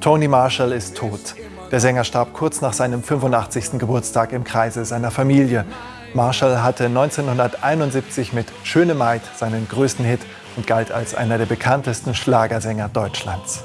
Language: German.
Tony Marshall ist tot. Der Sänger starb kurz nach seinem 85. Geburtstag im Kreise seiner Familie. Marshall hatte 1971 mit Schöne Maid seinen größten Hit und galt als einer der bekanntesten Schlagersänger Deutschlands.